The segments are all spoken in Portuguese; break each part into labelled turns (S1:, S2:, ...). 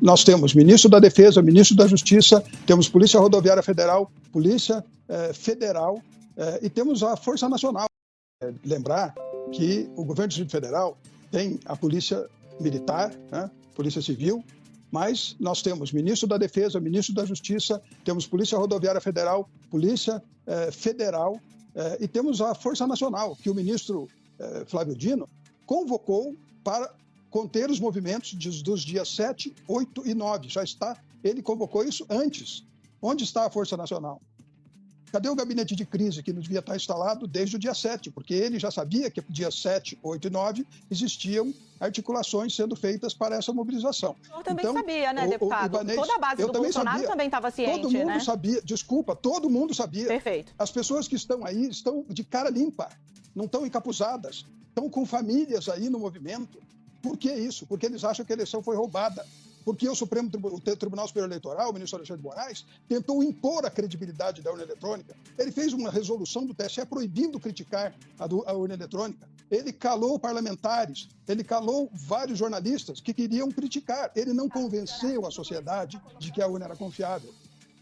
S1: Nós temos ministro da Defesa, ministro da Justiça, temos Polícia Rodoviária Federal, Polícia eh, Federal eh, e temos a Força Nacional. É, lembrar que o governo do Distrito Federal tem a Polícia Militar, né, Polícia Civil, mas nós temos ministro da Defesa, ministro da Justiça, temos Polícia Rodoviária Federal, Polícia Federal e temos a Força Nacional, que o ministro Flávio Dino convocou para conter os movimentos dos dias 7, 8 e 9. Já está, ele convocou isso antes. Onde está a Força Nacional? Cadê o gabinete de crise que não devia estar instalado desde o dia 7? Porque ele já sabia que dia 7, 8 e 9 existiam articulações sendo feitas para essa mobilização.
S2: Eu também então, sabia, né, deputado? O, o Ibanez, Toda a base do também Bolsonaro sabia. também estava ciente,
S1: Todo mundo
S2: né?
S1: sabia, desculpa, todo mundo sabia.
S2: Perfeito.
S1: As pessoas que estão aí estão de cara limpa, não estão encapuzadas, estão com famílias aí no movimento. Por que isso? Porque eles acham que a eleição foi roubada. Porque o Supremo Tribunal Superior Eleitoral, o ministro Alexandre de Moraes, tentou impor a credibilidade da urna eletrônica. Ele fez uma resolução do TSE proibindo criticar a, do, a urna eletrônica. Ele calou parlamentares, ele calou vários jornalistas que queriam criticar. Ele não convenceu a sociedade de que a urna era confiável.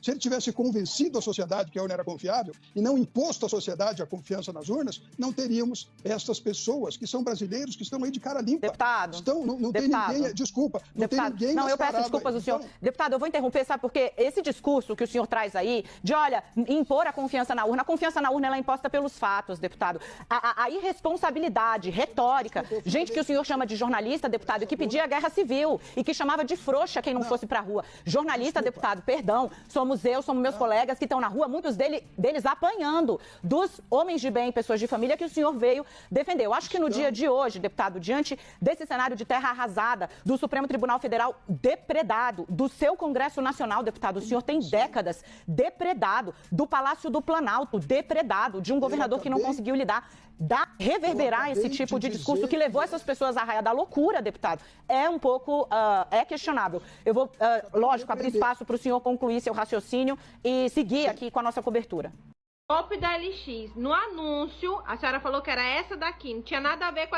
S1: Se ele tivesse convencido a sociedade que a urna era confiável e não imposto à sociedade a confiança nas urnas, não teríamos estas pessoas que são brasileiros que estão aí de cara limpa.
S2: Deputado.
S1: Estão, não, não
S2: deputado,
S1: tem ninguém, desculpa, não
S2: deputado,
S1: tem ninguém
S2: Não, eu peço desculpas do senhor. Então... Deputado, eu vou interromper, sabe porque esse discurso que o senhor traz aí, de olha, impor a confiança na urna, a confiança na urna ela é imposta pelos fatos, deputado. A, a, a irresponsabilidade retórica, gente que o senhor chama de jornalista, deputado, que pedia guerra civil e que chamava de frouxa quem não, não. fosse pra rua. Jornalista, desculpa. deputado, perdão, somos somos eu, somos meus colegas que estão na rua, muitos dele, deles apanhando dos homens de bem, pessoas de família que o senhor veio defender. Eu acho que no dia de hoje, deputado, diante desse cenário de terra arrasada, do Supremo Tribunal Federal depredado, do seu Congresso Nacional, deputado, o senhor tem décadas depredado, do Palácio do Planalto depredado, de um governador que não conseguiu lidar dá, reverberar esse tipo de, de discurso que levou essas pessoas à raia da loucura, deputado, é um pouco, uh, é questionável. Eu vou, uh, lógico, abrir espaço para o senhor concluir seu raciocínio e seguir aqui com a nossa cobertura.
S3: Golpe da LX. No anúncio, a senhora falou que era essa daqui, não tinha nada a ver com